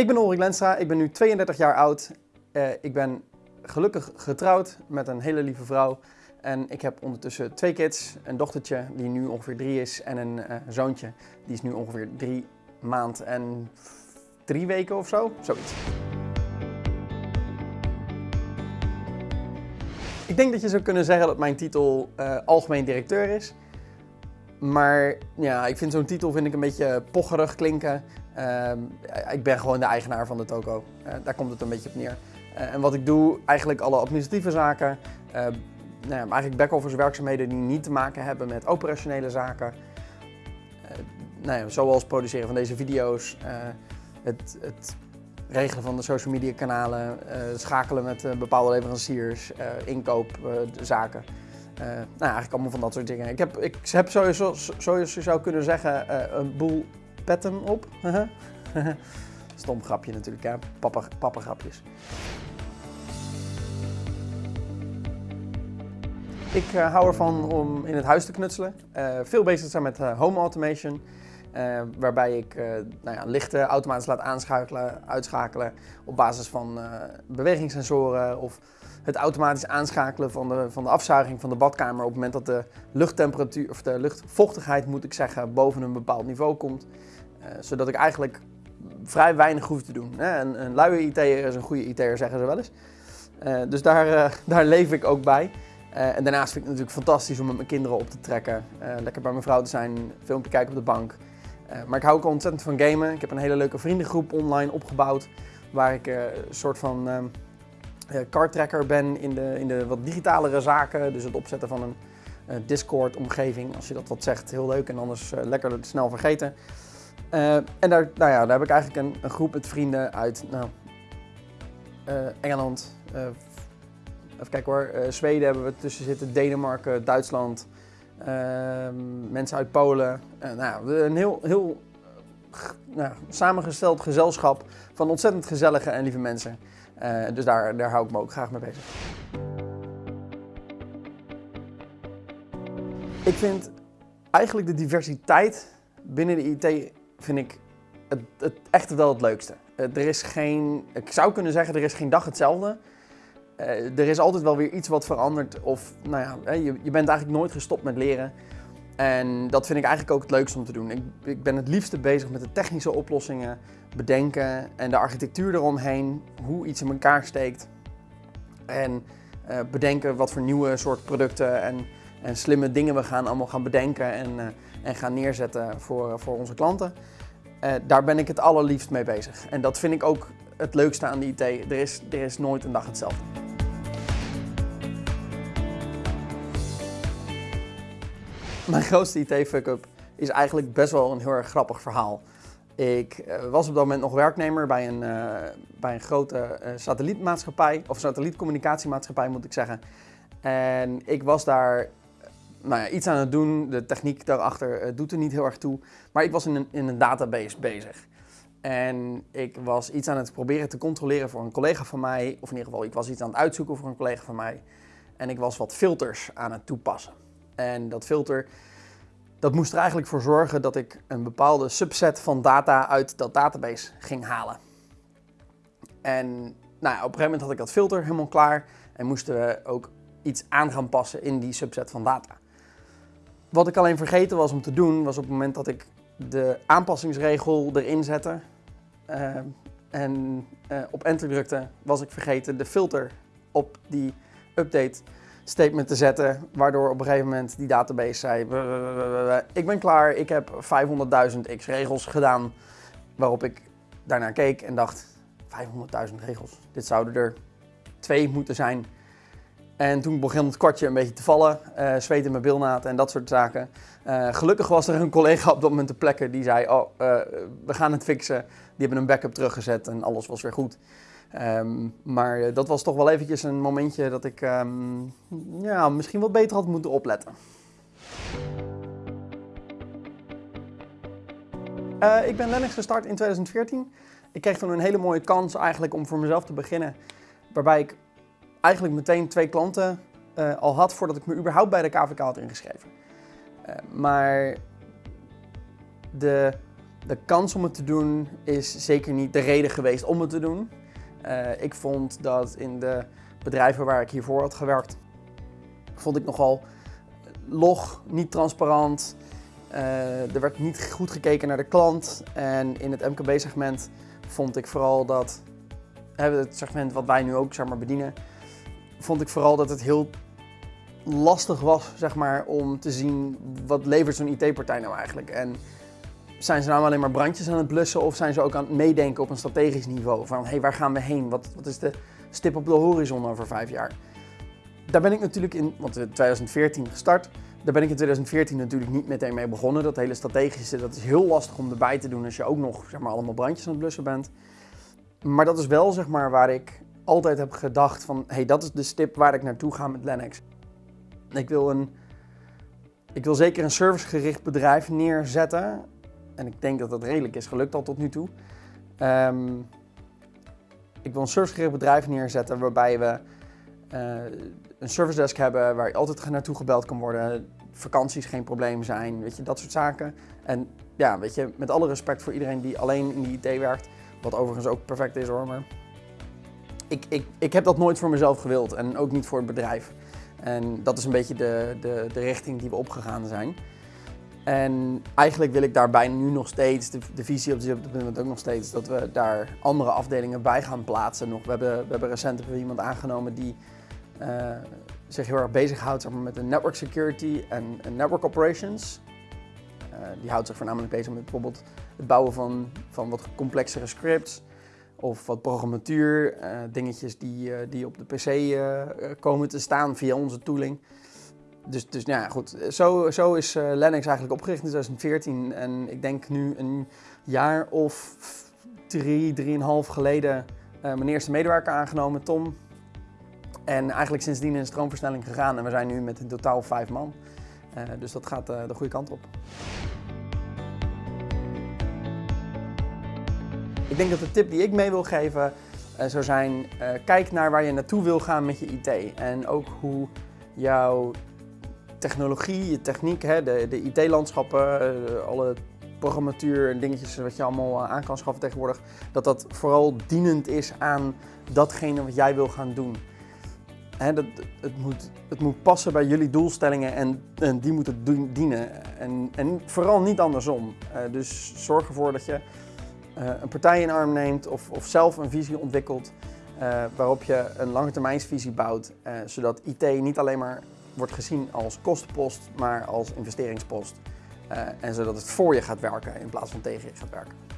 Ik ben Ulrik Lenstra, ik ben nu 32 jaar oud. Uh, ik ben gelukkig getrouwd met een hele lieve vrouw. En ik heb ondertussen twee kids, een dochtertje die nu ongeveer drie is en een uh, zoontje die is nu ongeveer drie maand en drie weken of zo, zoiets. Ik denk dat je zou kunnen zeggen dat mijn titel uh, algemeen directeur is. Maar ja, ik vind zo'n titel vind ik een beetje pocherig klinken. Uh, ik ben gewoon de eigenaar van de toko. Uh, daar komt het een beetje op neer. Uh, en wat ik doe, eigenlijk alle administratieve zaken. nou ja, eigenlijk back-office werkzaamheden die niet te maken hebben met operationele zaken. nou ja, zoals produceren van deze video's, het, het, regelen van de social media kanalen, schakelen met bepaalde leveranciers, inkoopzaken. Uh, nou, eigenlijk allemaal van dat soort dingen. Ik heb, ik heb sowieso, je zou kunnen zeggen, uh, een boel petten op. Stom grapje natuurlijk, hè? Papa, papa grapjes. Ik uh, hou ervan om in het huis te knutselen. veel bezig zijn met home automation. waarbij ik nou ja, lichten automatisch laat aanschakelen, uitschakelen op basis van bewegingssensoren of het automatisch aanschakelen van de, van de afzuiging van de badkamer op het moment dat de luchttemperatuur, of de luchtvochtigheid moet ik zeggen, boven een bepaald niveau komt. Uh, zodat ik eigenlijk vrij weinig hoef te doen. Een, een luie IT'er is een goede IT'er, zeggen ze wel eens. Uh, dus daar, uh, daar leef ik ook bij. en daarnaast vind ik het natuurlijk fantastisch om met mijn kinderen op te trekken. lekker bij mijn vrouw te zijn, een filmpje kijken op de bank. maar ik hou ook ontzettend van gamen. Ik heb een hele leuke vriendengroep online opgebouwd. Waar ik een soort van ehm, cardtracker ben in de, in de wat digitalere zaken. Dus het opzetten van een Discord-omgeving, als je dat wat zegt, heel leuk en anders lekker snel vergeten. Uh, en daar, nou ja, daar heb ik eigenlijk een, groep met vrienden uit nou, Engeland, even kijken hoor, Zweden hebben we tussen zitten, Denemarken, Duitsland, ehm, mensen uit Polen. nou, een heel, heel nou, samengesteld gezelschap van ontzettend gezellige en lieve mensen. Dus daar, daar hou ik me ook graag mee bezig. Ik vind eigenlijk de diversiteit binnen de IT vind ik het, het echt wel het leukste. Uh, er is geen, ik zou kunnen zeggen, er is geen dag hetzelfde. Uh, er is altijd wel weer iets wat verandert. Of nou ja, je, je bent eigenlijk nooit gestopt met leren. En dat vind ik eigenlijk ook het leukste om te doen. Ik, ik, ben het liefste bezig met de technische oplossingen bedenken en de architectuur eromheen, hoe iets in elkaar steekt. En uh, bedenken wat voor nieuwe soort producten en, en, slimme dingen we gaan allemaal gaan bedenken en, uh, en gaan neerzetten voor, voor onze klanten. Uh, daar ben ik het allerliefst mee bezig. En dat vind ik ook het leukste aan de IT. Er is, er is nooit een dag hetzelfde. Mijn grootste IT-fuck-up is eigenlijk best wel een heel erg grappig verhaal. Ik eh, was op dat moment nog werknemer bij een, bij een grote satellietmaatschappij, of satellietcommunicatiemaatschappij moet ik zeggen. En ik was daar nou ja, iets aan het doen, de techniek daarachter doet er niet heel erg toe, maar ik was in een, in een database bezig. En ik was iets aan het proberen te controleren voor een collega van mij, of in ieder geval ik was iets aan het uitzoeken voor een collega van mij. En ik was wat filters aan het toepassen. En dat filter dat moest er eigenlijk voor zorgen dat ik een bepaalde subset van data uit dat database ging halen. En nou op een gegeven moment had ik dat filter helemaal klaar en moesten we ook iets aan gaan passen in die subset van data. Wat ik alleen vergeten was om te doen, was op het moment dat ik de aanpassingsregel erin zette uh, en uh, op enter drukte, was ik vergeten de filter op die update statement te zetten, waardoor op een gegeven moment die database zei, ik ben klaar, ik heb 500.000 x regels gedaan, waarop ik daarnaar keek en dacht, 500.000 regels, dit zouden er twee moeten zijn. En toen begon het kwartje een beetje te vallen, uh, zweet in mijn bilnaad en dat soort zaken. Uh, gelukkig was er een collega op dat moment te plekken die zei, oh, uh, we gaan het fixen. Die hebben een backup teruggezet en alles was weer goed. Um, maar eh, dat was toch wel eventjes een momentje dat ik um, ja, misschien wat beter had moeten opletten. Ik ben Linux gestart in 2014. Ik kreeg toen een hele mooie kans eigenlijk om voor mezelf te beginnen. Waarbij ik eigenlijk meteen twee klanten uh, al had voordat ik me überhaupt bij de KVK had ingeschreven. Uh, maar de De kans om het te doen is zeker niet de reden geweest om het te doen. Uh, ik vond dat in de bedrijven waar ik hiervoor had gewerkt, vond ik nogal log, niet transparant. Er werd niet goed gekeken naar de klant. En in het MKB-segment vond ik vooral dat, het segment wat wij nu ook zeg maar, bedienen, vond ik vooral dat het heel lastig was zeg maar, om te zien wat levert zo'n IT-partij nou eigenlijk. En zijn ze nou alleen maar brandjes aan het blussen of zijn ze ook aan het meedenken op een strategisch niveau? Van hey, waar gaan we heen? Wat, wat is de stip op de horizon over vijf jaar? Daar ben ik natuurlijk in, want in 2014 gestart, daar ben ik in 2014 natuurlijk niet meteen mee begonnen. Dat hele strategische, dat is heel lastig om erbij te doen als je ook nog zeg maar, allemaal brandjes aan het blussen bent. Maar dat is wel zeg maar, waar ik altijd heb gedacht van, hey, dat is de stip waar ik naartoe ga met Lennox. Ik wil, een, ik wil zeker een servicegericht bedrijf neerzetten. En ik denk dat dat redelijk is gelukt al tot nu toe. Um, ik wil een servicegericht bedrijf neerzetten waarbij we uh, een service desk hebben waar je altijd naartoe gebeld kan worden. Vakanties geen probleem zijn, weet je, dat soort zaken. En ja, weet je, met alle respect voor iedereen die alleen in de IT werkt, wat overigens ook perfect is hoor, ik, ik, ik heb dat nooit voor mezelf gewild en ook niet voor het bedrijf. En dat is een beetje de, de, de richting die we opgegaan zijn. En eigenlijk wil ik daarbij nu nog steeds, de, de visie op dit moment ook nog steeds, dat we daar andere afdelingen bij gaan plaatsen. Nog, we, hebben, we hebben recent iemand aangenomen die uh, zich heel erg bezighoudt zeg met de network security en, network operations. Uh, die houdt zich voornamelijk bezig met bijvoorbeeld het bouwen van, van wat complexere scripts of wat programmatuur, uh, dingetjes die, die op de PC komen te staan via onze tooling. Dus, dus nou ja, goed. Zo, zo is Lennox eigenlijk opgericht in 2014. En ik denk nu een jaar of drie, drieënhalf geleden mijn eerste medewerker aangenomen, Tom. En eigenlijk sindsdien in stroomversnelling gegaan. En we zijn nu met in totaal vijf man. Dus dat gaat de goede kant op. denk dat de tip die ik mee wil geven zou zijn, kijk naar waar je naartoe wil gaan met je IT. En ook hoe jouw technologie, je techniek, hè, de, de IT-landschappen, eh, alle programmatuur en dingetjes wat je allemaal eh, aan kan schaffen tegenwoordig, dat dat vooral dienend is aan datgene wat jij wil gaan doen. Dat, het, moet, het moet passen bij jullie doelstellingen en, en die moeten dienen. En, en vooral niet andersom. Dus zorg ervoor dat je een partij in arm neemt of, of zelf een visie ontwikkelt uh, waarop je een langetermijnsvisie bouwt, zodat IT niet alleen maar wordt gezien als kostenpost, maar als investeringspost. En zodat het voor je gaat werken in plaats van tegen je gaat werken.